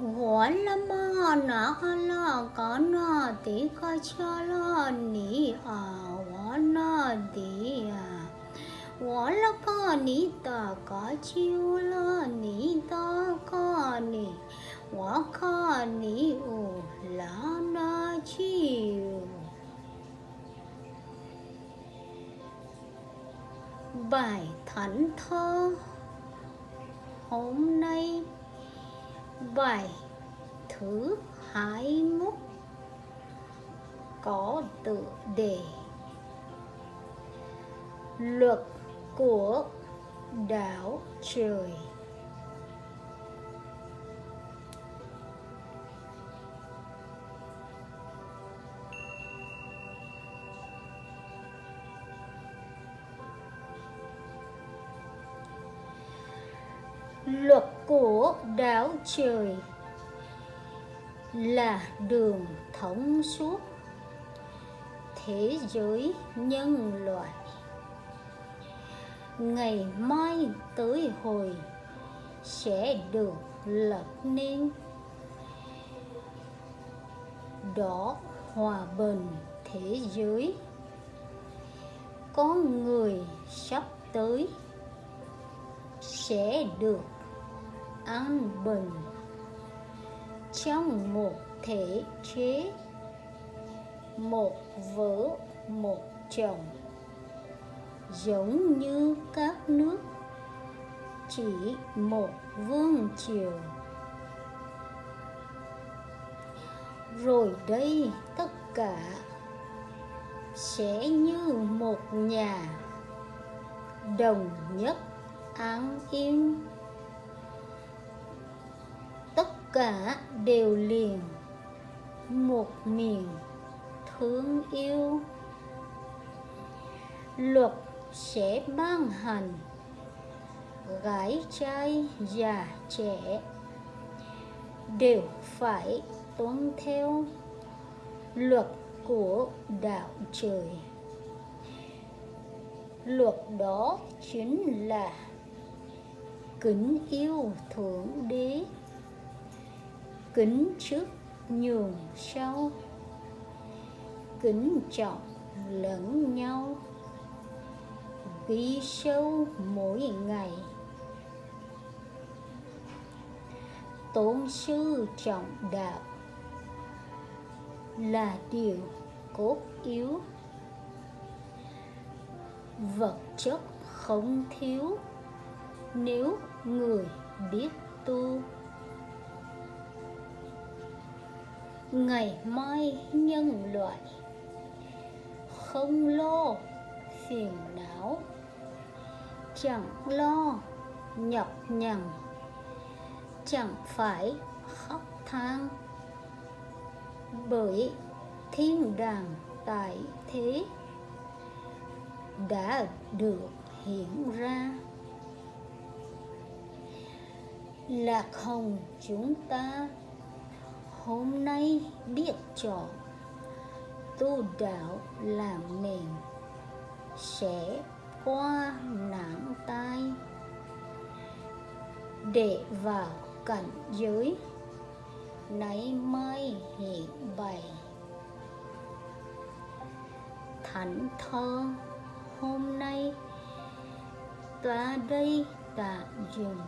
gọi là ma na la ka na ti ka cha la ni a wa na di a wa la ka ni ta ka chiu la ni ta ka ni wa ka ni u la na chiu bài thánh thơ, hôm bài thứ hai mốt. Có tự đề. Luật của đảo trời. Luật của đảo trời là đường thống suốt thế giới nhân loại. Ngày mai tới hồi sẽ được lập nên đó hòa bình thế giới. Có người sắp tới sẽ được an bình trong một thể chế, một vợ một chồng. Giống như các nước, chỉ một vương triều. Rồi đây tất cả sẽ như một nhà đồng nhất an yên cả đều liền. Một miền thương yêu. Luật sẽ ban hành. Gái trai, già trẻ đều phải tuân theo luật của đạo trời. Luật đó chính là kính yêu thượng đế kính trước nhường sau, kính trọng lẫn nhau. Ghi sâu mỗi ngày. Tôn sư trọng đạo là điều cốt yếu. Vật chất không thiếu. Nếu người biết tu ngày mai nhân loại. Không lo phiền não. Chẳng lo nhọc nhằn. Chẳng phải khóc than. Bởi thiên đàng tại thế đã được hiện ra. Lạc hồng chúng ta hôm nay biết chọn tu đạo làm nền, sẽ qua nạn tai. Để vào cảnh giới, nay mai hiện bày. Thánh thơ, hôm nay ta đây tạm dừng.